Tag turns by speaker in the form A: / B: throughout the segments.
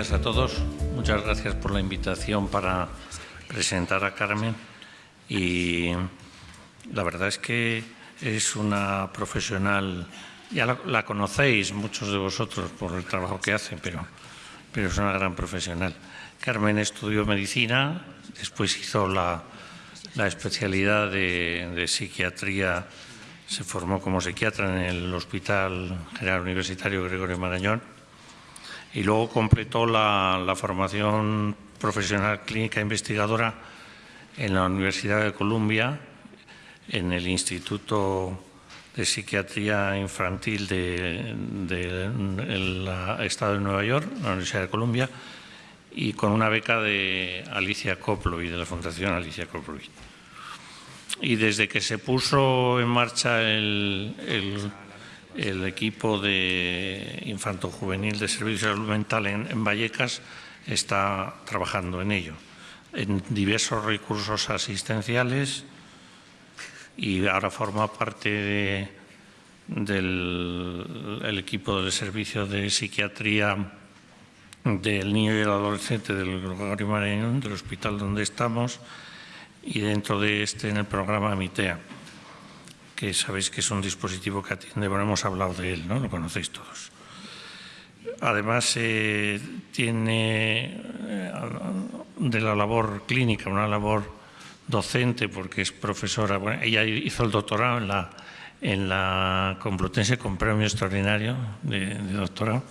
A: días a todos. Muchas gracias por la invitación para presentar a Carmen. Y la verdad es que es una profesional, ya la, conocéis muchos de vosotros por el trabajo que hace, pero, pero es una gran profesional. Carmen estudió medicina, después hizo la, especialidad de, de psiquiatría se formó como psiquiatra en el Hospital General Universitario Gregorio Marañón y luego completó la, formación profesional clínica investigadora en la Universidad de Columbia, en el Instituto de Psiquiatría Infantil del Estado de Nueva York, la Universidad de Columbia, y con una beca de Alicia Koplow y de la Fundación Alicia Koplow y desde que se puso en marcha el, equipo de infanto-juvenil de servicios de salud mental en, Vallecas, está trabajando en ello, en diversos recursos asistenciales y ahora forma parte del equipo de servicio de psiquiatría del niño y el adolescente del Gregorio Marañón, del hospital donde estamos, y dentro de este en el programa MITEA, que sabéis que es un dispositivo que atiende, bueno, hemos hablado de él, ¿no? Lo conocéis todos. Además, eh, tiene eh, de la labor clínica, una labor docente, porque es profesora. Ella hizo el doctorado en la, en la Complutense con premio extraordinario de, doctorado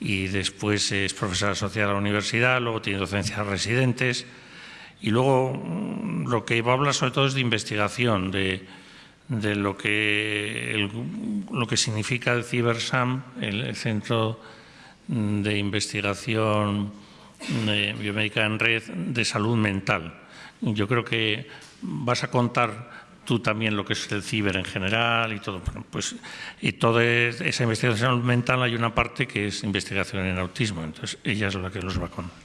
A: y después es profesora asociada a la universidad, luego tiene docencias residentes, y luego mm, lo que iba a hablar sobre todo es de investigación, de, lo, que, lo que significa el CiberSAM, el, Centro de Investigación Biomédica en Red de Salud Mental. Yo creo que vas a contar tú también lo que es el ciber en general y todo. pues, y toda esa investigación mental hay una parte que es investigación en autismo. Entonces, ella es la que los va contar.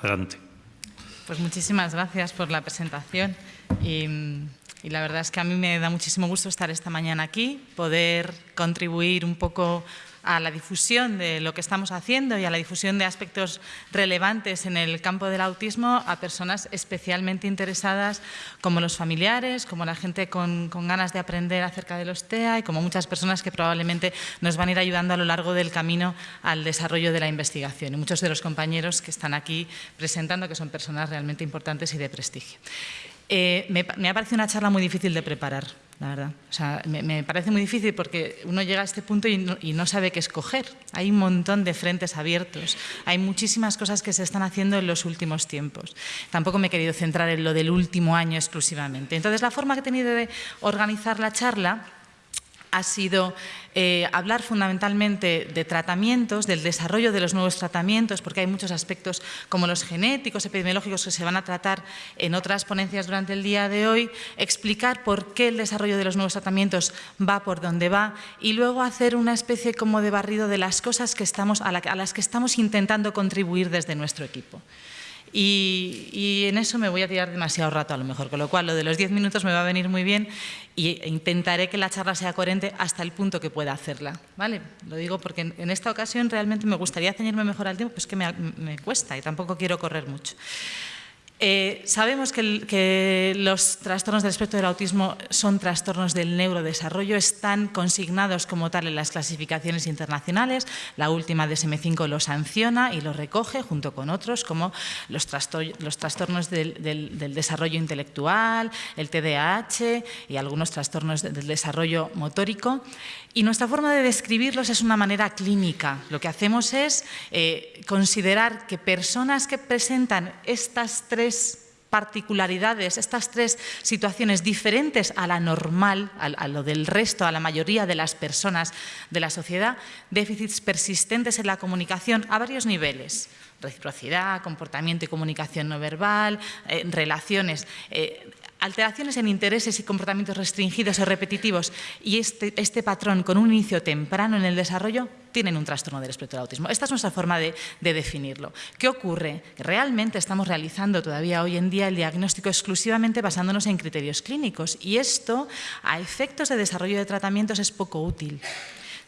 A: Adelante.
B: Pues muchísimas gracias por la presentación la verdad es que a mí me da muchísimo gusto estar esta mañana aquí, poder contribuir un poco a la difusión de lo que estamos haciendo y a la difusión de aspectos relevantes en el campo del autismo a personas especialmente interesadas como los familiares, como la gente con, con, ganas de aprender acerca de los TEA y como muchas personas que probablemente nos van a ir ayudando a lo largo del camino al desarrollo de la investigación. Y muchos de los compañeros que están aquí presentando que son personas realmente importantes y de prestigio. Eh, me, ha parecido una charla muy difícil de preparar la verdad. O sea, me, parece muy difícil porque uno llega a este punto y no, sabe qué escoger. Hay un montón de frentes abiertos, hay muchísimas cosas que se están haciendo en los últimos tiempos. Tampoco me he querido centrar en lo del último año exclusivamente. Entonces, la forma que he tenido de organizar la charla ha sido eh, hablar fundamentalmente de tratamientos, del desarrollo de los nuevos tratamientos, porque hay muchos aspectos como los genéticos, epidemiológicos que se van a tratar en otras ponencias durante el día de hoy, explicar por qué el desarrollo de los nuevos tratamientos va por donde va y luego hacer una especie como de barrido de las cosas a las que estamos intentando contribuir desde nuestro equipo. Y, en eso me voy a tirar demasiado rato a lo mejor, con lo cual lo de los 10 minutos me va a venir muy bien e intentaré que la charla sea coherente hasta el punto que pueda hacerla. ¿vale? Lo digo porque en, esta ocasión realmente me gustaría ceñirme mejor al tiempo, pues que me cuesta y tampoco quiero correr mucho. Eh, sabemos que, los trastornos del espectro del autismo son trastornos del neurodesarrollo, están consignados como tal en las clasificaciones internacionales, la última DSM-5 lo sanciona y lo recoge junto con otros como los, trastornos del, desarrollo intelectual, el TDAH y algunos trastornos del desarrollo motórico. Y nuestra forma de describirlos es una manera clínica. Lo que hacemos es eh, considerar que personas que presentan estas tres particularidades, estas tres situaciones diferentes a la normal, a, lo del resto, a la mayoría de las personas de la sociedad, déficits persistentes en la comunicación a varios niveles, reciprocidad, comportamiento y comunicación no verbal, eh, relaciones. Eh, alteraciones en intereses y comportamientos restringidos o repetitivos y este, este, patrón con un inicio temprano en el desarrollo tienen un trastorno del espectro del autismo. Esta es nuestra forma de, definirlo. ¿Qué ocurre? Realmente estamos realizando todavía hoy en día el diagnóstico exclusivamente basándonos en criterios clínicos y esto a efectos de desarrollo de tratamientos es poco útil.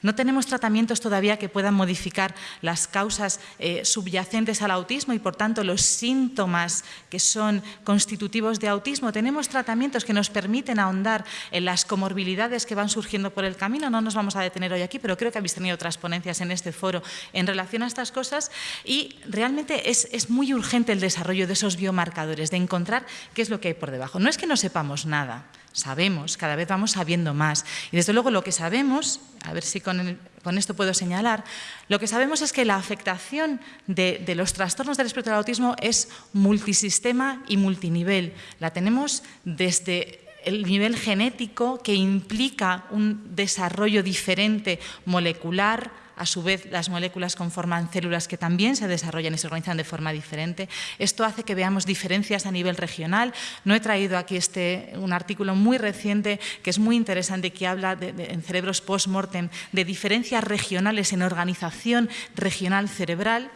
B: No tenemos tratamientos todavía que puedan modificar las causas eh, subyacentes al autismo y, por tanto, los síntomas que son constitutivos de autismo. Tenemos tratamientos que nos permiten ahondar en las comorbilidades que van surgiendo por el camino. No nos vamos a detener hoy aquí, pero creo que habéis tenido otras ponencias en este foro en relación a estas cosas y realmente es, es muy urgente el desarrollo de esos biomarcadores, de encontrar qué es lo que hay por debajo. No es que no sepamos nada, sabemos, cada vez vamos sabiendo más. Y desde luego lo que sabemos, a ver si con, esto puedo señalar, lo que sabemos es que la afectación de, de, los trastornos del espectro del autismo es multisistema y multinivel. La tenemos desde el nivel genético que implica un desarrollo diferente molecular, a su vez las moléculas conforman células que también se desarrollan y se organizan de forma diferente. Esto hace que veamos diferencias a nivel regional. No he traído aquí este, un artículo muy reciente que es muy interesante que habla en cerebros post-mortem de diferencias regionales en organización regional cerebral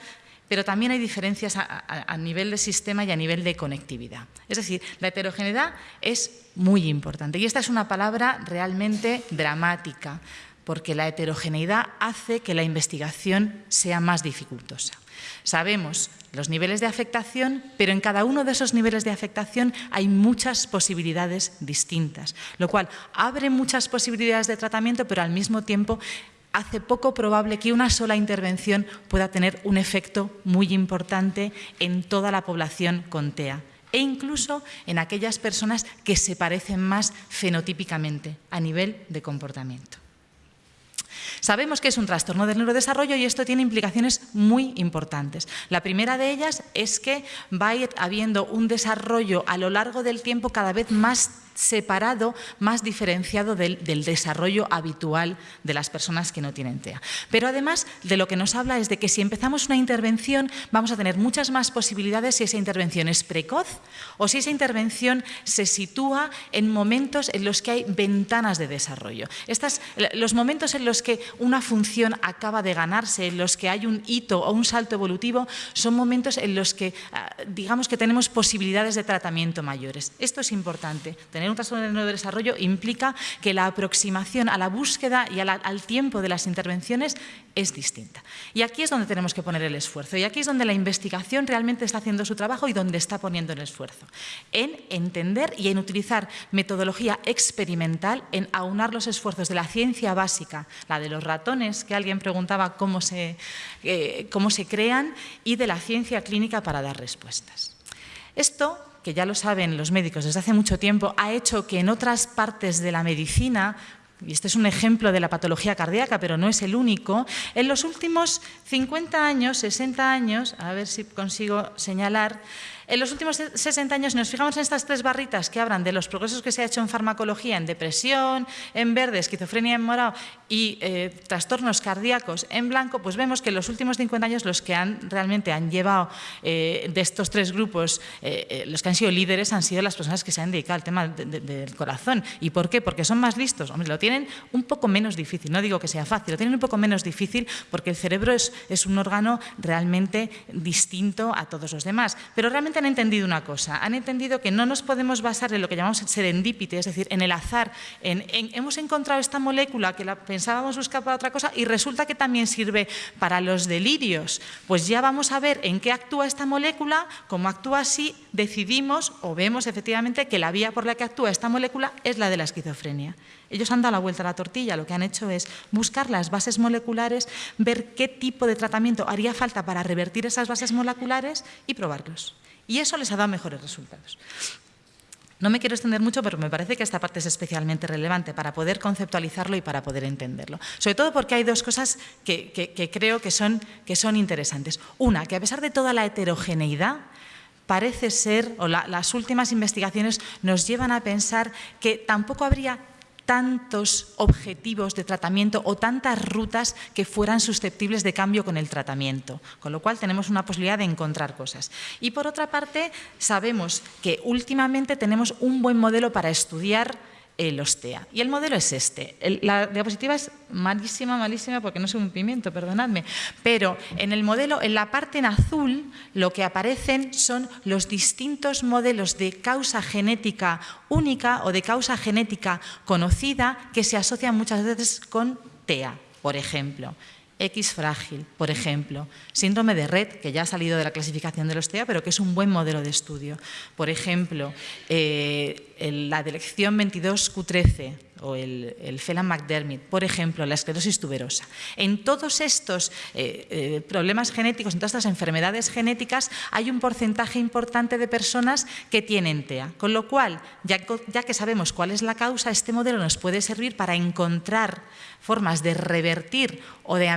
B: pero también hay diferencias a, nivel de sistema y a nivel de conectividad. Es decir, la heterogeneidad es muy importante y esta es una palabra realmente dramática porque la heterogeneidad hace que la investigación sea más dificultosa. Sabemos los niveles de afectación, pero en cada uno de esos niveles de afectación hay muchas posibilidades distintas, lo cual abre muchas posibilidades de tratamiento, pero al mismo tiempo hace poco probable que una sola intervención pueda tener un efecto muy importante en toda la población con TEA e incluso en aquellas personas que se parecen más fenotípicamente a nivel de comportamiento. Sabemos que es un trastorno del neurodesarrollo y esto tiene implicaciones muy importantes. La primera de ellas es que va a ir habiendo un desarrollo a lo largo del tiempo cada vez más separado, más diferenciado del, desarrollo habitual de las personas que no tienen TEA. Pero además de lo que nos habla es de que si empezamos una intervención vamos a tener muchas más posibilidades si esa intervención es precoz o si esa intervención se sitúa en momentos en los que hay ventanas de desarrollo. Estas, los momentos en los que una función acaba de ganarse, en los que hay un hito o un salto evolutivo, son momentos en los que ah, digamos que tenemos posibilidades de tratamiento mayores. Esto es importante, tener un trastorno del neurodesarrollo implica que la aproximación a la búsqueda y al tiempo de las intervenciones es distinta. Y aquí es donde tenemos que poner el esfuerzo y aquí es donde la investigación realmente está haciendo su trabajo y donde está poniendo el esfuerzo. En entender y en utilizar metodología experimental, en aunar los esfuerzos de la ciencia básica, la de los ratones, que alguien preguntaba cómo se, eh, cómo se crean, y de la ciencia clínica para dar respuestas. Esto que ya lo saben los médicos desde hace mucho tiempo, ha hecho que en otras partes de la medicina, y este es un ejemplo de la patología cardíaca, pero no es el único, en los últimos 50 años, 60 años, a ver si consigo señalar, en los últimos 60 años, nos fijamos en estas tres barritas que hablan de los progresos que se ha hecho en farmacología, en depresión, en verde, esquizofrenia en morado y eh, trastornos cardíacos en blanco, pues vemos que en los últimos 50 años los que han realmente han llevado eh, de estos tres grupos, eh, los que han sido líderes han sido las personas que se han dedicado al tema del corazón. ¿Y por qué? Porque son más listos. Hombre, lo tienen un poco menos difícil, no digo que sea fácil, lo tienen un poco menos difícil porque el cerebro es, es un órgano realmente distinto a todos los demás. Pero realmente han entendido una cosa, han entendido que no nos podemos basar en lo que llamamos serendipity, es decir, en el azar, en, hemos encontrado esta molécula que la pensábamos buscar para otra cosa y resulta que también sirve para los delirios. Pues ya vamos a ver en qué actúa esta molécula, cómo actúa si decidimos o vemos efectivamente que la vía por la que actúa esta molécula es la de la esquizofrenia. Ellos han dado la vuelta a la tortilla, lo que han hecho es buscar las bases moleculares, ver qué tipo de tratamiento haría falta para revertir esas bases moleculares y probarlos. Y eso les ha dado mejores resultados. No me quiero extender mucho, pero me parece que esta parte es especialmente relevante para poder conceptualizarlo y para poder entenderlo. Sobre todo porque hay dos cosas que, creo que son, que son interesantes. Una, que a pesar de toda la heterogeneidad, parece ser, o las últimas investigaciones nos llevan a pensar que tampoco habría tantos objetivos de tratamiento o tantas rutas que fueran susceptibles de cambio con el tratamiento, con lo cual tenemos una posibilidad de encontrar cosas. Y por otra parte, sabemos que últimamente tenemos un buen modelo para estudiar el OSTEA. Y el modelo es este. la diapositiva es malísima, malísima, porque no soy un pimiento, perdonadme. Pero en el modelo, en la parte en azul, lo que aparecen son los distintos modelos de causa genética única o de causa genética conocida que se asocian muchas veces con TEA por ejemplo. X frágil, por ejemplo, síndrome de red, que ya ha salido de la clasificación de los TEA, pero que es un buen modelo de estudio. Por ejemplo, eh, la dirección 22Q13 o el, el Phelan-McDermid, por ejemplo, la esclerosis tuberosa. En todos estos eh, eh, problemas genéticos, en todas estas enfermedades genéticas, hay un porcentaje importante de personas que tienen TEA. Con lo cual, ya, ya que sabemos cuál es la causa, este modelo nos puede servir para encontrar formas de revertir o de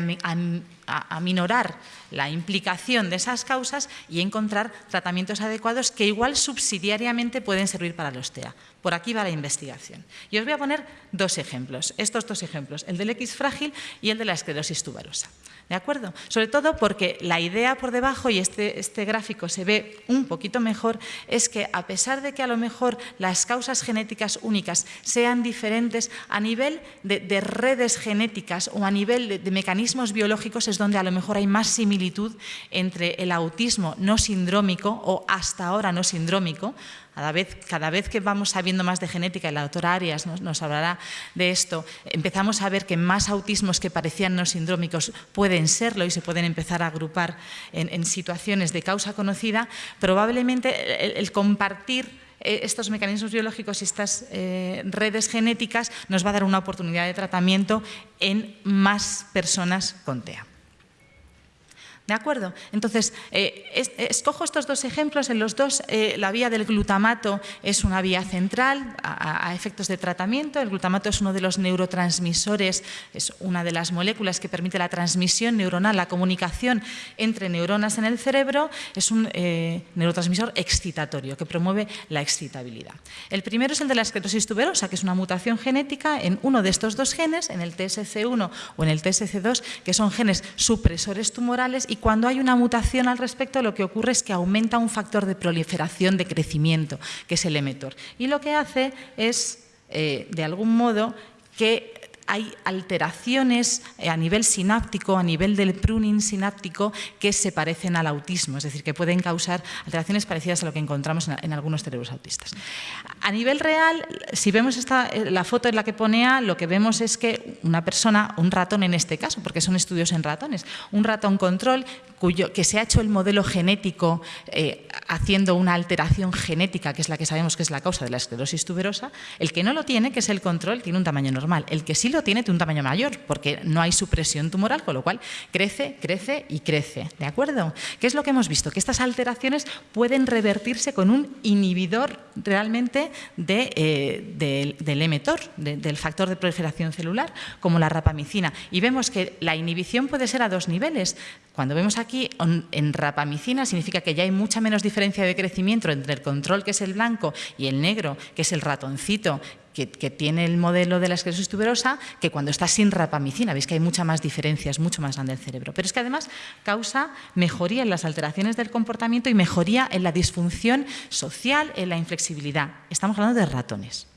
B: aminorar la implicación de esas causas y encontrar tratamientos adecuados que igual subsidiariamente pueden servir para los TEA. Por aquí va la investigación. Y os voy a poner dos ejemplos, estos dos ejemplos, el del X frágil y el de la esclerosis tuberosa. ¿De acuerdo? Sobre todo porque la idea por debajo, y este, este, gráfico se ve un poquito mejor, es que a pesar de que a lo mejor las causas genéticas únicas sean diferentes, a nivel de, redes genéticas o a nivel de, de mecanismos biológicos es donde a lo mejor hay más similitud entre el autismo no sindrómico o hasta ahora no sindrómico, cada vez, que vamos sabiendo más de genética, y la doctora Arias nos, hablará de esto, empezamos a ver que más autismos que parecían no sindrómicos pueden serlo y se pueden empezar a agrupar en, situaciones de causa conocida, probablemente el, compartir eh, estos mecanismos biológicos y estas eh, redes genéticas nos va a dar una oportunidad de tratamiento en más personas con TEA. ¿De acuerdo? Entonces, eh, escojo estos dos ejemplos. En los dos, eh, la vía del glutamato es una vía central a, efectos de tratamiento. El glutamato es uno de los neurotransmisores, es una de las moléculas que permite la transmisión neuronal, la comunicación entre neuronas en el cerebro. Es un eh, neurotransmisor excitatorio que promueve la excitabilidad. El primero es el de la esclerosis tuberosa, que es una mutación genética en uno de estos dos genes, en el TSC1 o en el TSC2, que son genes supresores tumorales y cuando hay una mutación al respecto, lo que ocurre es que aumenta un factor de proliferación, de crecimiento, que es el emetor. Y lo que hace es, eh, de algún modo, que hay alteraciones eh, a nivel sináptico, a nivel del pruning sináptico, que se parecen al autismo, es decir, que pueden causar alteraciones parecidas a lo que encontramos en, algunos cerebros autistas. A nivel real, si vemos esta, eh, la foto en la que pone A, lo que vemos es que una persona, un ratón en este caso, porque son estudios en ratones, un ratón control cuyo, que se ha hecho el modelo genético eh, haciendo una alteración genética, que es la que sabemos que es la causa de la esclerosis tuberosa, el que no lo tiene, que es el control, tiene un tamaño normal. El que sí lo tiene, un tamaño mayor, porque no hay supresión tumoral, con lo cual crece, crece y crece. ¿De acuerdo? ¿Qué es lo que hemos visto? Que estas alteraciones pueden revertirse con un inhibidor realmente de, eh, del emetor, del factor de proliferación celular, como la rapamicina. Y vemos que la inhibición puede ser a dos niveles. Cuando vemos aquí en rapamicina significa que ya hay mucha menos diferencia de crecimiento entre el control, que es el blanco, y el negro, que es el ratoncito, que, tiene el modelo de la esclerosis tuberosa, que cuando está sin rapamicina. Veis que hay mucha más diferencia, mucho más grande el cerebro. Pero es que además causa mejoría en las alteraciones del comportamiento y mejoría en la disfunción social, en la inflexibilidad. Estamos hablando de ratones.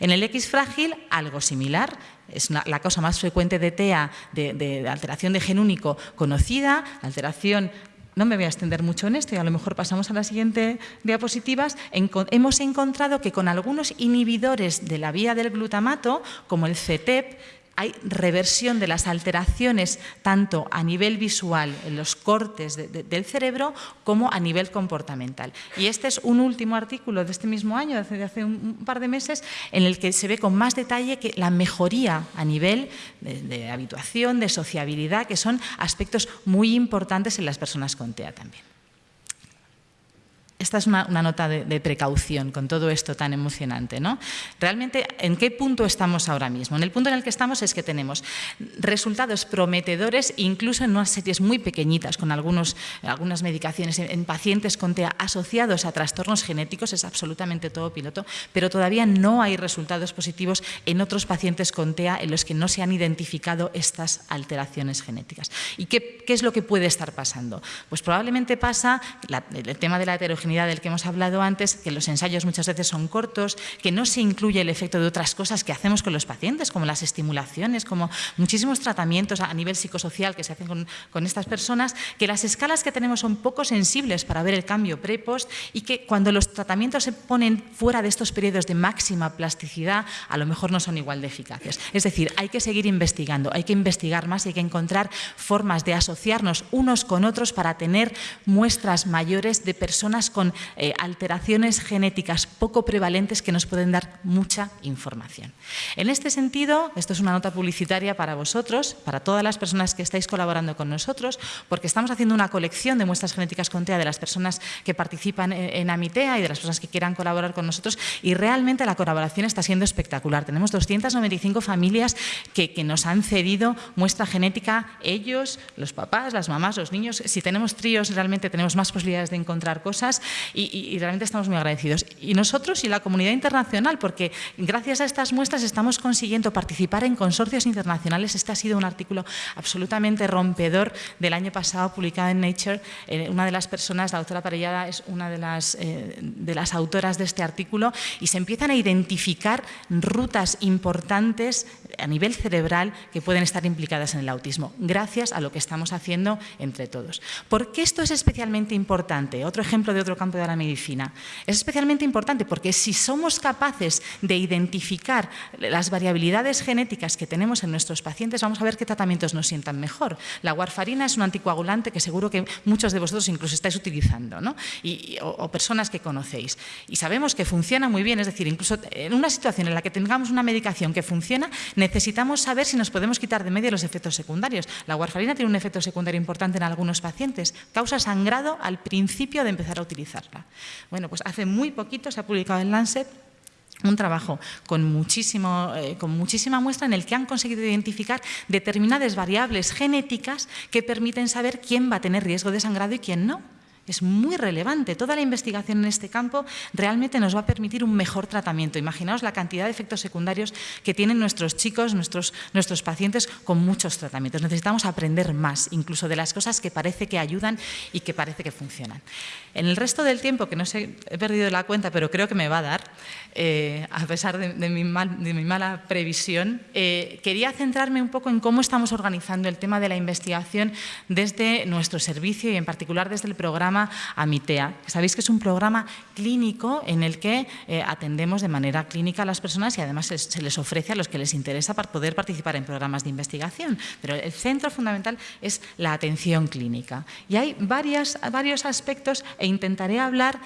B: En el X frágil, algo similar, es la causa más frecuente de TEA, de, alteración de gen único conocida, alteración no me voy a extender mucho en esto y a lo mejor pasamos a la siguiente diapositivas, hemos encontrado que con algunos inhibidores de la vía del glutamato, como el CETEP, hay reversión de las alteraciones tanto a nivel visual, en los cortes del cerebro, como a nivel comportamental. Y este es un último artículo de este mismo año, de hace, un par de meses, en el que se ve con más detalle que la mejoría a nivel de habituación, de sociabilidad, que son aspectos muy importantes en las personas con TEA también esta es una, nota de, precaución con todo esto tan emocionante. ¿no? Realmente, ¿en qué punto estamos ahora mismo? En el punto en el que estamos es que tenemos resultados prometedores, incluso en unas series muy pequeñitas, con algunos, algunas medicaciones en, pacientes con TEA asociados a trastornos genéticos, es absolutamente todo piloto, pero todavía no hay resultados positivos en otros pacientes con TEA en los que no se han identificado estas alteraciones genéticas. ¿Y qué, es lo que puede estar pasando? Pues probablemente pasa el tema de la heterogeneidad del que hemos hablado antes, que los ensayos muchas veces son cortos, que no se incluye el efecto de otras cosas que hacemos con los pacientes, como las estimulaciones, como muchísimos tratamientos a nivel psicosocial que se hacen con, estas personas, que las escalas que tenemos son poco sensibles para ver el cambio pre-post y que cuando los tratamientos se ponen fuera de estos periodos de máxima plasticidad, a lo mejor no son igual de eficaces. Es decir, hay que seguir investigando, hay que investigar más y hay que encontrar formas de asociarnos unos con otros para tener muestras mayores de personas con eh, alteraciones genéticas poco prevalentes que nos pueden dar mucha información. En este sentido, esto es una nota publicitaria para vosotros, para todas las personas que estáis colaborando con nosotros, porque estamos haciendo una colección de muestras genéticas con TEA de las personas que participan en, Amitea y de las personas que quieran colaborar con nosotros y realmente la colaboración está siendo espectacular. Tenemos 295 familias que, nos han cedido muestra genética, ellos, los papás, las mamás, los niños. Si tenemos tríos, realmente tenemos más posibilidades de encontrar cosas y, realmente estamos muy agradecidos. Y nosotros y la comunidad internacional, porque gracias a estas muestras estamos consiguiendo participar en consorcios internacionales. Este ha sido un artículo absolutamente rompedor del año pasado, publicado en Nature. Eh, una de las personas, la doctora Parellada, es una de las, eh, de las autoras de este artículo y se empiezan a identificar rutas importantes a nivel cerebral que pueden estar implicadas en el autismo, gracias a lo que estamos haciendo entre todos. ¿Por qué esto es especialmente importante? Otro ejemplo de otro campo de la medicina. Es especialmente importante porque si somos capaces de identificar las variabilidades genéticas que tenemos en nuestros pacientes, vamos a ver qué tratamientos nos sientan mejor. La warfarina es un anticoagulante que seguro que muchos de vosotros incluso estáis utilizando, ¿no? y, o personas que conocéis. Y sabemos que funciona muy bien, es decir, incluso en una situación en la que tengamos una medicación que funciona, necesitamos saber si nos podemos quitar de medio los efectos secundarios. La warfarina tiene un efecto secundario importante en algunos pacientes, causa sangrado al principio de empezar a Bueno, pues hace muy poquito se ha publicado en Lancet un trabajo con, muchísimo, eh, con muchísima muestra en el que han conseguido identificar determinadas variables genéticas que permiten saber quién va a tener riesgo de sangrado y quién no. Es muy relevante. Toda la investigación en este campo realmente nos va a permitir un mejor tratamiento. Imaginaos la cantidad de efectos secundarios que tienen nuestros chicos, nuestros, nuestros pacientes con muchos tratamientos. Necesitamos aprender más, incluso de las cosas que parece que ayudan y que parece que funcionan. En el resto del tiempo, que no sé, he perdido la cuenta, pero creo que me va a dar, eh, a pesar de, mi mala previsión, eh, quería centrarme un poco en cómo estamos organizando el tema de la investigación desde nuestro servicio y en particular desde el programa Amitea. Sabéis que es un programa clínico en el que eh, atendemos de manera clínica a las personas y además se, les ofrece a los que les interesa para poder participar en programas de investigación. Pero el centro fundamental es la atención clínica. Y hay varios aspectos e intentaré hablar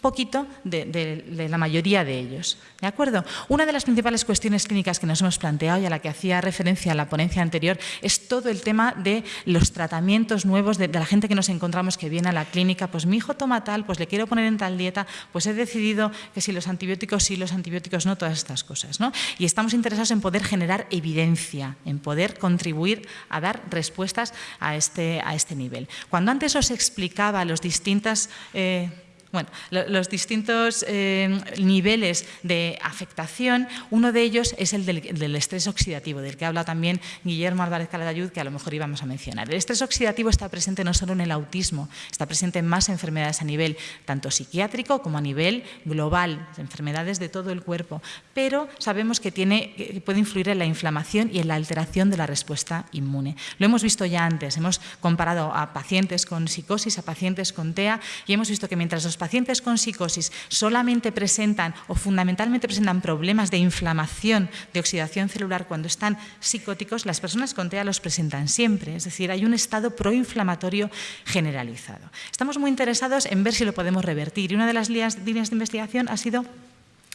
B: poquito de, la mayoría de ellos. ¿De acuerdo? Una de las principales cuestiones clínicas que nos hemos planteado y a la que hacía referencia la ponencia anterior es todo el tema de los tratamientos nuevos de, la gente que nos encontramos que viene a la clínica, pues mi hijo toma tal, pues le quiero poner en tal dieta, pues he decidido que si los antibióticos sí, los antibióticos no, todas estas cosas. ¿no? Y estamos interesados en poder generar evidencia, en poder contribuir a dar respuestas a este, a este nivel. Cuando antes os explicaba los distintas... Eh, bueno, los distintos eh, niveles de afectación, uno de ellos es el del, estrés oxidativo, del que habla también Guillermo Álvarez Calatayud, que a lo mejor íbamos a mencionar. El estrés oxidativo está presente no solo en el autismo, está presente en más enfermedades a nivel tanto psiquiátrico como a nivel global, enfermedades de todo el cuerpo, pero sabemos que, tiene, que puede influir en la inflamación y en la alteración de la respuesta inmune. Lo hemos visto ya antes, hemos comparado a pacientes con psicosis, a pacientes con TEA, y hemos visto que mientras los pacientes con psicosis solamente presentan o fundamentalmente presentan problemas de inflamación, de oxidación celular cuando están psicóticos, las personas con TEA los presentan siempre, es decir, hay un estado proinflamatorio generalizado. Estamos muy interesados en ver si lo podemos revertir y una de las líneas de investigación ha sido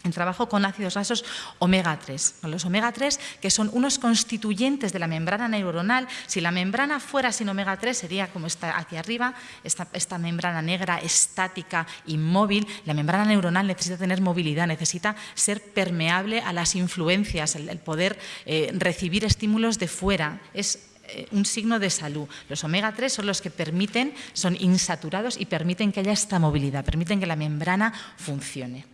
B: el trabajo con ácidos grasos omega 3. Los omega 3 que son unos constituyentes de la membrana neuronal. Si la membrana fuera sin omega 3 sería como está aquí arriba, esta, membrana negra estática, inmóvil. La membrana neuronal necesita tener movilidad, necesita ser permeable a las influencias, el, poder eh, recibir estímulos de fuera. Es eh, un signo de salud. Los omega 3 son los que permiten, son insaturados y permiten que haya esta movilidad, permiten que la membrana funcione.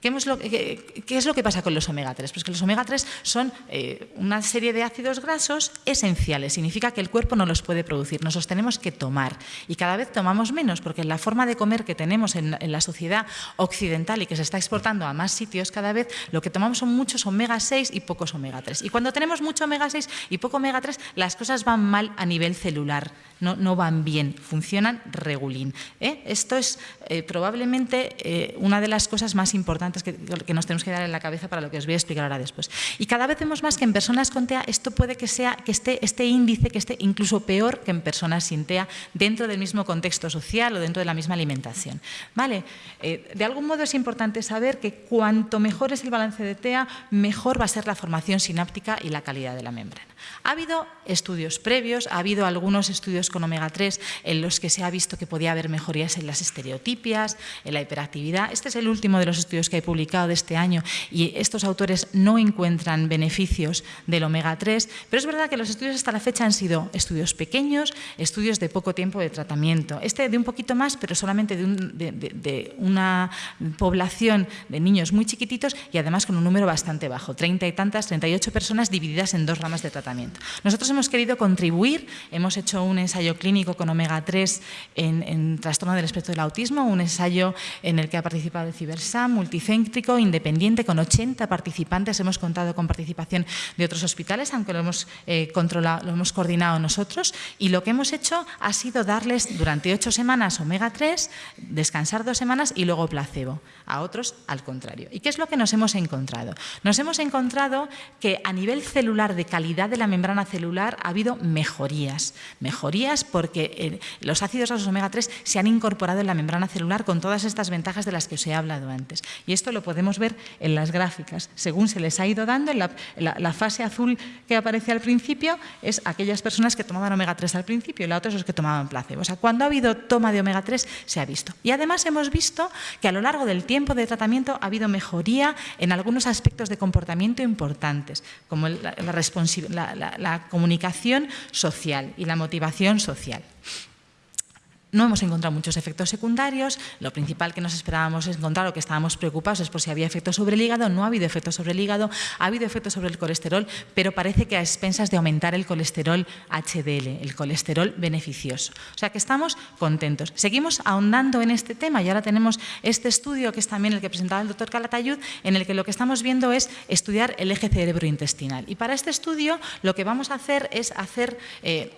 B: ¿Qué es, lo, que pasa con los omega 3? Pues que los omega 3 son eh, una serie de ácidos grasos esenciales. Significa que el cuerpo no los puede producir, nos los tenemos que tomar. Y cada vez tomamos menos, porque la forma de comer que tenemos en, la sociedad occidental y que se está exportando a más sitios cada vez, lo que tomamos son muchos omega 6 y pocos omega 3. Y cuando tenemos mucho omega 6 y poco omega 3, las cosas van mal a nivel celular, no, no van bien, funcionan regulín. ¿eh? Esto es eh, probablemente una de las cosas más importantes que, nos tenemos que dar en la cabeza para lo que os voy a explicar ahora después. Y cada vez vemos más que en personas con TEA esto puede que sea que esté este índice que esté incluso peor que en personas sin TEA dentro del mismo contexto social o dentro de la misma alimentación. ¿Vale? Eh, de algún modo es importante saber que cuanto mejor es el balance de TEA, mejor va a ser la formación sináptica y la calidad de la membrana. Ha habido estudios previos, ha habido algunos estudios con omega 3 en los que se ha visto que podía haber mejorías en las estereotipias, en la hiperactividad. Este es el último de los estudios que publicado de este año y estos autores no encuentran beneficios del omega 3, pero es verdad que los estudios hasta la fecha han sido estudios pequeños, estudios de poco tiempo de tratamiento. Este de un poquito más, pero solamente de, de una población de niños muy chiquititos y además con un número bastante bajo, 30 y tantas, 38 personas divididas en dos ramas de tratamiento. Nosotros hemos querido contribuir, hemos hecho un ensayo clínico con omega 3 en, trastorno del espectro del autismo, un ensayo en el que ha participado el Cibersam, multicéntrico, independiente, con 80 participantes, hemos contado con participación de otros hospitales, aunque lo hemos, eh, controlado, lo hemos coordinado nosotros, y lo que hemos hecho ha sido darles durante ocho semanas omega 3, descansar dos semanas y luego placebo, a otros al contrario. ¿Y qué es lo que nos hemos encontrado? Nos hemos encontrado que a nivel celular de calidad de la membrana celular ha habido mejorías. Mejorías porque eh, los ácidos grasos omega 3 se han incorporado en la membrana celular con todas estas ventajas de las que os he hablado antes. Esto lo podemos ver en las gráficas. Según se les ha ido dando, la, fase azul que aparece al principio es aquellas personas que tomaban omega 3 al principio y la otra es los que tomaban placebo. O sea, cuando ha habido toma de omega 3 se ha visto. Y además hemos visto que a lo largo del tiempo de tratamiento ha habido mejoría en algunos aspectos de comportamiento importantes, como la, la, comunicación social y la motivación social. No hemos encontrado muchos efectos secundarios, lo principal que nos esperábamos encontrar o que estábamos preocupados es por si había efectos sobre el hígado, no ha habido efectos sobre el hígado, ha habido efectos sobre el colesterol, pero parece que a expensas de aumentar el colesterol HDL, el colesterol beneficioso. O sea que estamos contentos. Seguimos ahondando en este tema y ahora tenemos este estudio que es también el que presentaba el doctor Calatayud, en el que lo que estamos viendo es estudiar el eje cerebrointestinal. Y para este estudio lo que vamos a hacer es hacer... Eh,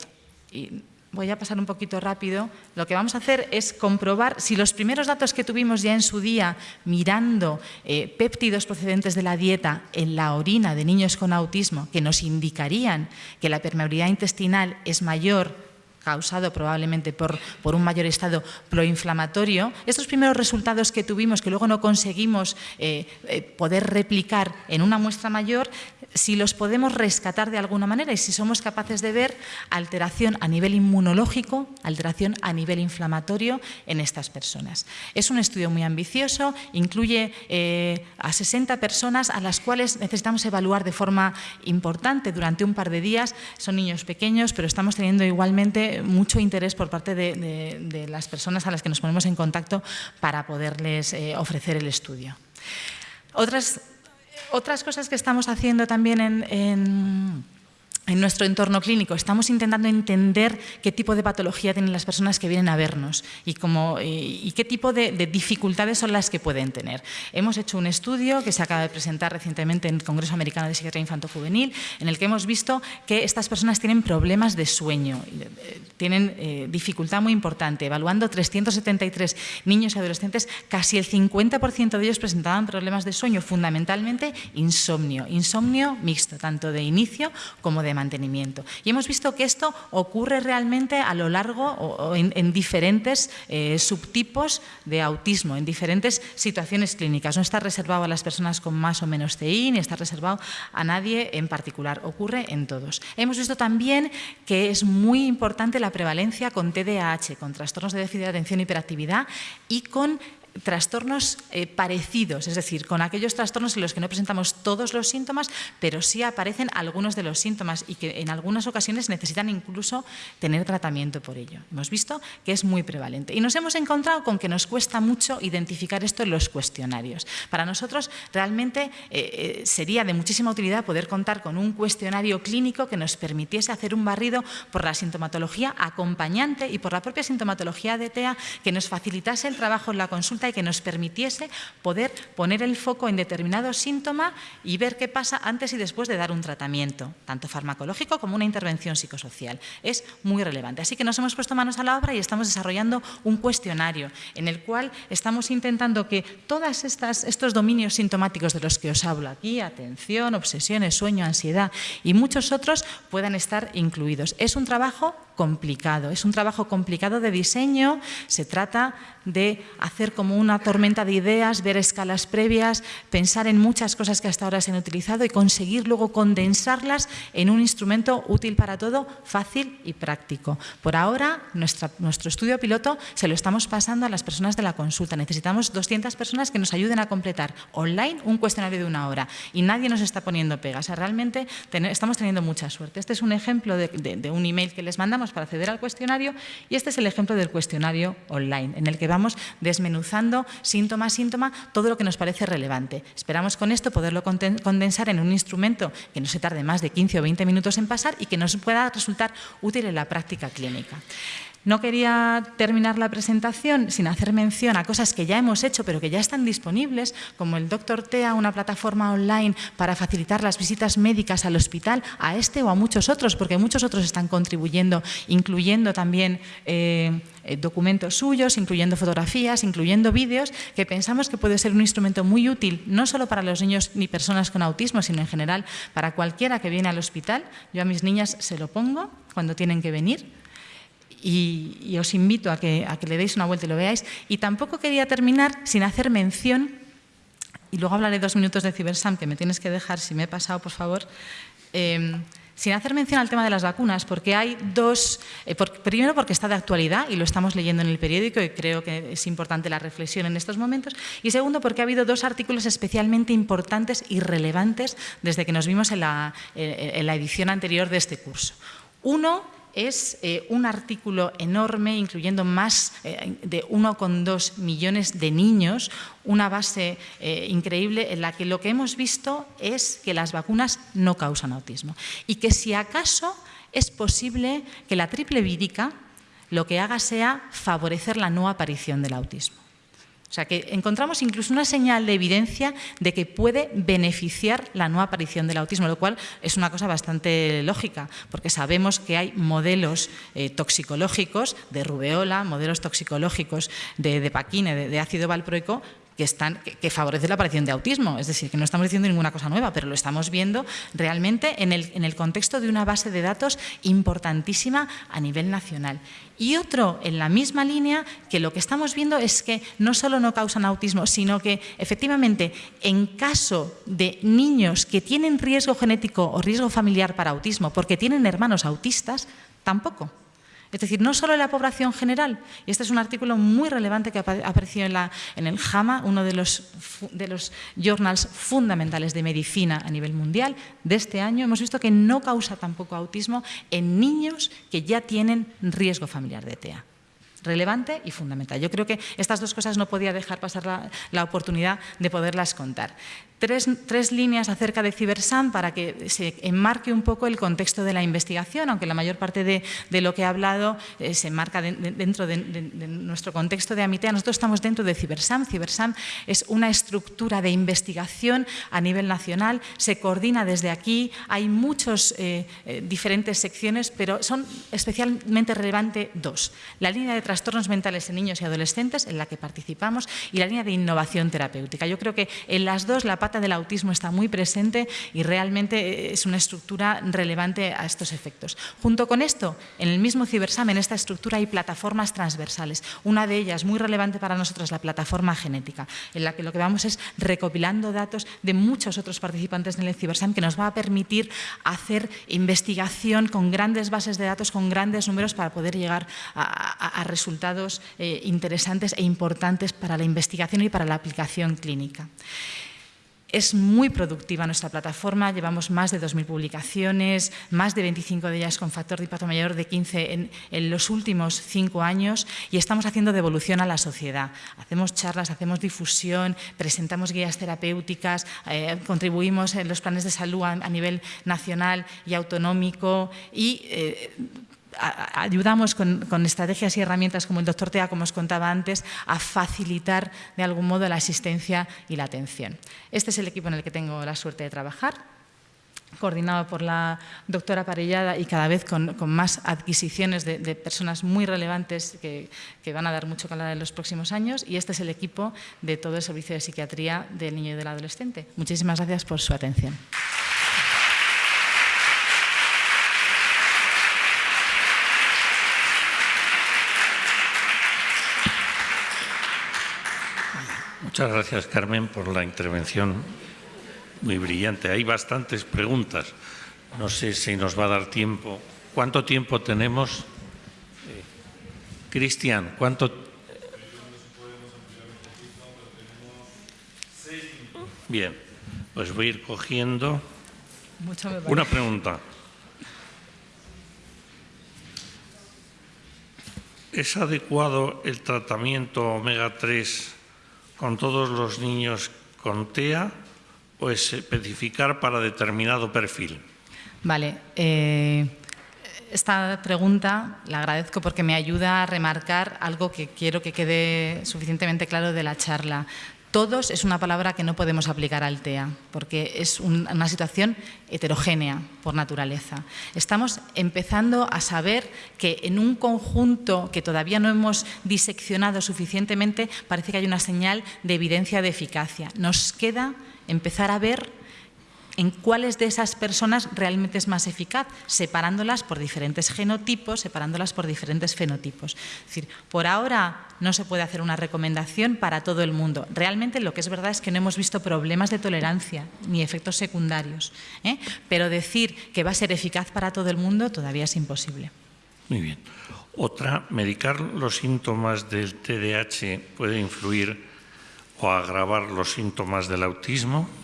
B: voy a pasar un poquito rápido, lo que vamos a hacer es comprobar si los primeros datos que tuvimos ya en su día mirando eh, péptidos procedentes de la dieta en la orina de niños con autismo que nos indicarían que la permeabilidad intestinal es mayor causado probablemente por, por, un mayor estado proinflamatorio, estos primeros resultados que tuvimos, que luego no conseguimos eh, eh, poder replicar en una muestra mayor, si los podemos rescatar de alguna manera y si somos capaces de ver alteración a nivel inmunológico, alteración a nivel inflamatorio en estas personas. Es un estudio muy ambicioso, incluye eh, a 60 personas a las cuales necesitamos evaluar de forma importante durante un par de días. Son niños pequeños, pero estamos teniendo igualmente mucho interés por parte de, las personas a las que nos ponemos en contacto para poderles eh, ofrecer el estudio. Otras otras cosas que estamos haciendo también en nuestro entorno clínico. Estamos intentando entender qué tipo de patología tienen las personas que vienen a vernos y, y qué tipo de, dificultades son las que pueden tener. Hemos hecho un estudio que se acaba de presentar recientemente en el Congreso Americano de Psiquiatría Infanto-Juvenil, en el que hemos visto que estas personas tienen problemas de sueño, eh, tienen eh, dificultad muy importante. Evaluando 373 niños y adolescentes, casi el 50% de ellos presentaban problemas de sueño, fundamentalmente insomnio, insomnio mixto, tanto de inicio como de mantenimiento. Y hemos visto que esto ocurre realmente a lo largo o, en, diferentes eh, subtipos de autismo, en diferentes situaciones clínicas. No está reservado a las personas con más o menos CI, ni está reservado a nadie en particular. Ocurre en todos. Hemos visto también que es muy importante la prevalencia con TDAH, con trastornos de déficit de atención y hiperactividad y con trastornos eh, parecidos, es decir, con aquellos trastornos en los que no presentamos todos los síntomas, pero sí aparecen algunos de los síntomas y que en algunas ocasiones necesitan incluso tener tratamiento por ello. Hemos visto que es muy prevalente. Y nos hemos encontrado con que nos cuesta mucho identificar esto en los cuestionarios. Para nosotros realmente eh, eh, sería de muchísima utilidad poder contar con un cuestionario clínico que nos permitiese hacer un barrido por la sintomatología acompañante y por la propia sintomatología de TEA que nos facilitase el trabajo en la consulta y que nos permitiese poder poner el foco en determinado síntoma y ver qué pasa antes y después de dar un tratamiento, tanto farmacológico como una intervención psicosocial. Es muy relevante. Así que nos hemos puesto manos a la obra y estamos desarrollando un cuestionario en el cual estamos intentando que todos estos dominios sintomáticos de los que os hablo aquí, atención, obsesiones, sueño, ansiedad y muchos otros, puedan estar incluidos. Es un trabajo complicado, es un trabajo complicado de diseño, se trata de hacer como una tormenta de ideas, ver escalas previas, pensar en muchas cosas que hasta ahora se han utilizado y conseguir luego condensarlas en un instrumento útil para todo, fácil y práctico. Por ahora, nuestro estudio piloto se lo estamos pasando a las personas de la consulta. Necesitamos 200 personas que nos ayuden a completar online un cuestionario de una hora y nadie nos está poniendo pegas. realmente estamos teniendo mucha suerte. Este es un ejemplo de un email que les mandamos para acceder al cuestionario y este es el ejemplo del cuestionario online, en el que vamos desmenuzando síntoma a síntoma todo lo que nos parece relevante. Esperamos con esto poderlo condensar en un instrumento que no se tarde más de 15 o 20 minutos en pasar y que nos pueda resultar útil en la práctica clínica. No quería terminar la presentación sin hacer mención a cosas que ya hemos hecho pero que ya están disponibles, como el Doctor TEA, una plataforma online para facilitar las visitas médicas al hospital, a este o a muchos otros, porque muchos otros están contribuyendo, incluyendo también eh, eh, documentos suyos, incluyendo fotografías, incluyendo vídeos, que pensamos que puede ser un instrumento muy útil, no solo para los niños ni personas con autismo, sino en general para cualquiera que viene al hospital. Yo a mis niñas se lo pongo cuando tienen que venir y, os invito a que, le deis una vuelta y lo veáis. Y tampoco quería terminar sin hacer mención, y luego hablaré dos minutos de Cibersam, que me tienes que dejar, si me he pasado, por favor, em, sin hacer mención al tema de las vacunas, porque hay dos, eh, primero porque está de actualidad y lo estamos leyendo en el periódico y creo que es importante la reflexión en estos momentos, y segundo porque ha habido dos artículos especialmente importantes y relevantes desde que nos vimos en la, en la edición anterior de este curso. Uno es eh, un artículo enorme, incluyendo más eh, de 1,2 millones de niños, una base eh, increíble en la que lo que hemos visto es que las vacunas no causan autismo y que si acaso es posible que la triple vírica lo que haga sea favorecer la no aparición del autismo. O sea, que encontramos incluso una señal de evidencia de que puede beneficiar la no aparición del autismo, lo cual es una cosa bastante lógica, porque sabemos que hay modelos eh, toxicológicos de rubeola, modelos toxicológicos de, de paquine, de ácido valproico, que, están, que, favorece la aparición de autismo. Es decir, que no estamos diciendo ninguna cosa nueva, pero lo estamos viendo realmente en el, en el contexto de una base de datos importantísima a nivel nacional. Y otro en la misma línea, que lo que estamos viendo es que no solo no causan autismo, sino que efectivamente en caso de niños que tienen riesgo genético o riesgo familiar para autismo porque tienen hermanos autistas, tampoco. Es decir, no solo la población general, y este es un artículo muy relevante que apareció en, la, en el JAMA, uno de los, de los journals fundamentales de medicina a nivel mundial de este año, hemos visto que no causa tampoco autismo en niños que ya tienen riesgo familiar de TEA relevante y fundamental. Yo creo que estas dos cosas no podía dejar pasar la, la oportunidad de poderlas contar tres, líneas acerca de CiberSam para que se enmarque un poco el contexto de la investigación, aunque la mayor parte de, lo que he hablado eh, se enmarca dentro de, nuestro contexto de Amitea. Nosotros estamos dentro de CiberSam. CiberSam es una estructura de investigación a nivel nacional, se coordina desde aquí, hay muchas eh, eh, diferentes secciones, pero son especialmente relevantes dos. La línea de trastornos mentales en niños y adolescentes, en la que participamos, y la línea de innovación terapéutica. Yo creo que en las dos la del autismo está muy presente y realmente es una estructura relevante a estos efectos. Junto con esto, en el mismo Cibersam, en esta estructura hay plataformas transversales. Una de ellas, muy relevante para nosotros, la plataforma genética, en la que lo que vamos es recopilando datos de muchos otros participantes en el Cibersam que nos va a permitir hacer investigación con grandes bases de datos, con grandes números para poder llegar a, resultados eh, interesantes e importantes para la investigación y para la aplicación clínica. Es muy productiva nuestra plataforma, llevamos más de 2.000 publicaciones, más de 25 de ellas con factor de impacto mayor de 15 en, los últimos cinco años y estamos haciendo devolución a la sociedad. Hacemos charlas, hacemos difusión, presentamos guías terapéuticas, eh, contribuimos en los planes de salud a, nivel nacional y autonómico y eh, ayudamos con, estrategias y herramientas como el doctor Tea, como os contaba antes, a facilitar de algún modo la asistencia y la atención. Este es el equipo en el que tengo la suerte de trabajar coordinado por la doctora Parellada y cada vez con, más adquisiciones de, personas muy relevantes que, que, van a dar mucho calor en los próximos años. Y este es el equipo de todo el servicio de psiquiatría del niño y del adolescente. Muchísimas gracias por su atención.
A: Muchas gracias, Carmen, por la intervención muy brillante. Hay bastantes preguntas. No sé si nos va a dar tiempo. ¿Cuánto tiempo tenemos? Cristian, ¿cuánto? Bien, pues voy a ir cogiendo una pregunta. ¿Es adecuado el tratamiento omega 3 con todos los niños con TEA o especificar para determinado perfil?
B: Vale. Eh, esta pregunta la agradezco porque me ayuda a remarcar algo que quiero que quede suficientemente claro de la charla. Todos es una palabra que no podemos aplicar al TEA, porque es una situación heterogénea por naturaleza. Estamos empezando a saber que en un conjunto que todavía no hemos diseccionado suficientemente, parece que hay una señal de evidencia de eficacia. Nos queda empezar a ver en cuáles de esas personas realmente es más eficaz, separándolas por diferentes genotipos, separándolas por diferentes fenotipos. Es decir, por ahora no se puede hacer una recomendación para todo el mundo. Realmente lo que es verdad es que no hemos visto problemas de tolerancia ni efectos secundarios, ¿eh? pero decir que va a ser eficaz para todo el mundo todavía es imposible.
A: Muy bien. Otra, medicar los síntomas del TDAH puede influir o agravar los síntomas del autismo.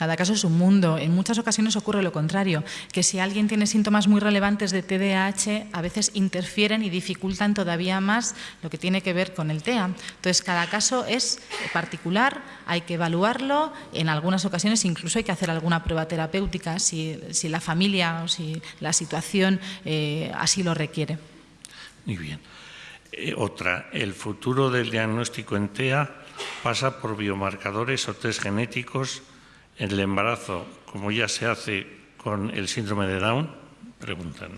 B: Cada caso es un mundo. En muchas ocasiones ocurre lo contrario, que si alguien tiene síntomas muy relevantes de TDAH, a veces interfieren y dificultan todavía más lo que tiene que ver con el TEA. Entonces, cada caso es particular, hay que evaluarlo. En algunas ocasiones incluso hay que hacer alguna prueba terapéutica si, la familia o si la situación eh, así lo requiere.
A: Muy bien. Eh, otra, el futuro del diagnóstico en TEA pasa por biomarcadores o test genéticos en el embarazo, como ya se hace con el síndrome de Down? Preguntan.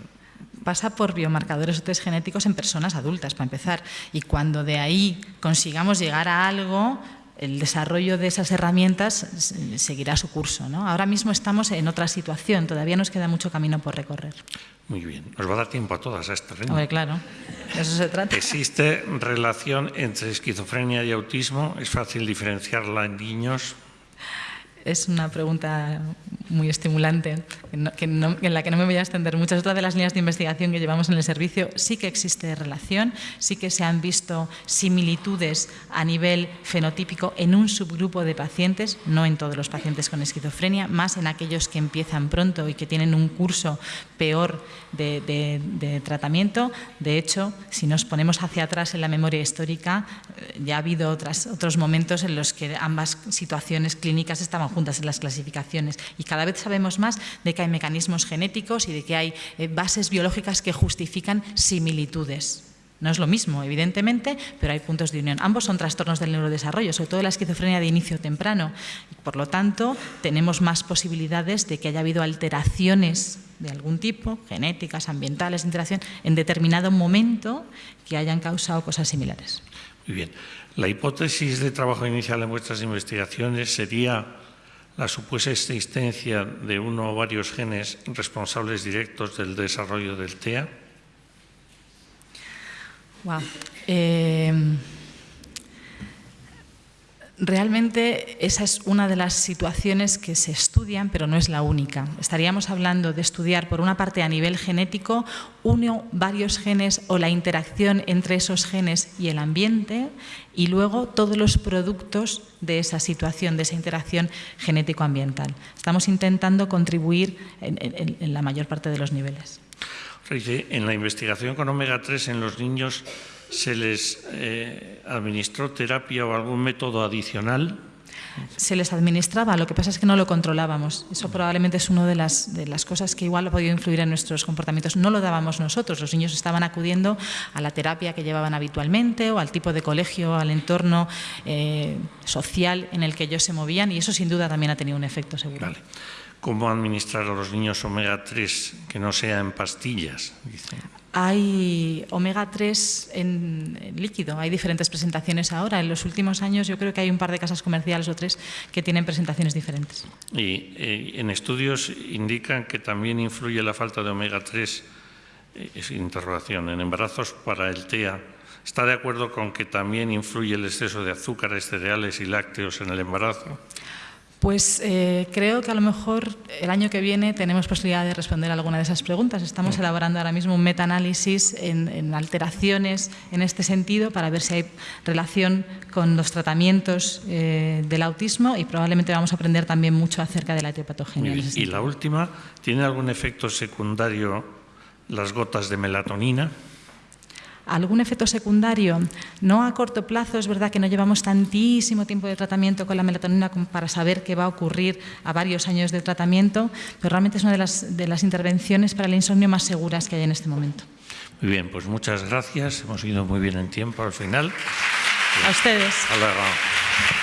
B: Pasa por biomarcadores o test genéticos en personas adultas, para empezar. Y cuando de ahí consigamos llegar a algo, el desarrollo de esas herramientas seguirá su curso. ¿no? Ahora mismo estamos en otra situación, todavía nos queda mucho camino por recorrer.
A: Muy bien, nos va a dar tiempo a todas a este
B: ritmo. claro, eso se trata.
A: ¿Existe relación entre esquizofrenia y autismo? ¿Es fácil diferenciarla en niños?
B: Es una pregunta muy estimulante, en la que no me voy a extender. Muchas otras de las líneas de investigación que llevamos en el servicio sí que existe relación, sí que se han visto similitudes a nivel fenotípico en un subgrupo de pacientes, no en todos los pacientes con esquizofrenia, más en aquellos que empiezan pronto y que tienen un curso peor de, tratamiento. De hecho, si nos ponemos hacia atrás en la memoria histórica, eh, ya ha habido otros momentos en los que ambas situaciones clínicas estaban juntas en las clasificaciones y cada vez sabemos más de que hay mecanismos genéticos y de que hay eh, bases biológicas que justifican similitudes. No es lo mismo, evidentemente, pero hay puntos de unión. Ambos son trastornos del neurodesarrollo, sobre todo la esquizofrenia de inicio temprano. Por lo tanto, tenemos más posibilidades de que haya habido alteraciones de algún tipo, genéticas, ambientales, interacción, en determinado momento que hayan causado cosas similares.
A: Muy bien. La hipótesis de trabajo inicial en vuestras investigaciones sería la supuesta existencia de uno o varios genes responsables directos del desarrollo del TEA?
B: Wow. Realmente esa es una de las situaciones que se estudian, pero no es la única. Estaríamos hablando de estudiar, por una parte, a nivel genético, uno, varios genes o la interacción entre esos genes y el ambiente, y luego todos los productos de esa situación, de esa interacción genético-ambiental. Estamos intentando contribuir en, la mayor parte de los niveles.
A: En la investigación con omega 3 en los niños ¿Se les eh, administró terapia o algún método adicional?
B: Se les administraba, lo que pasa es que no lo controlábamos. Eso probablemente es una de las, de las cosas que igual ha podido influir en nuestros comportamientos. No lo dábamos nosotros, los niños estaban acudiendo a la terapia que llevaban habitualmente o al tipo de colegio, al entorno eh, social en el que ellos se movían y eso sin duda también ha tenido un efecto seguro.
A: ¿Cómo administrar a los niños omega 3 que no sea en pastillas?
B: Hay omega 3 en, líquido, hay diferentes presentaciones ahora. En los últimos años yo creo que hay un par de casas comerciales o tres que tienen presentaciones diferentes.
A: Y eh, en estudios indican que también influye la falta de omega 3, eh, interrogación, en embarazos para el TEA. ¿Está de acuerdo con que también influye el exceso de azúcares, cereales y lácteos en el embarazo?
B: Pues eh, creo que a lo mejor el año que viene tenemos posibilidad de responder a alguna de esas preguntas. Estamos mm. elaborando ahora mismo un metaanálisis en, en alteraciones en este sentido para ver si hay relación con los tratamientos eh, del autismo y probablemente vamos a aprender también mucho acerca de la etiopatogenia.
A: Y la última, ¿tiene algún efecto secundario las gotas de melatonina?
B: Algún efecto secundario, no a corto plazo, es verdad que no llevamos tantísimo tiempo de tratamiento con la melatonina para saber qué va a ocurrir a varios años de tratamiento, pero realmente es una de las, de las intervenciones para el insomnio más seguras que hay en este momento.
A: Muy bien, pues muchas gracias, hemos ido muy bien en tiempo al final.
B: A ustedes.
A: Hasta luego.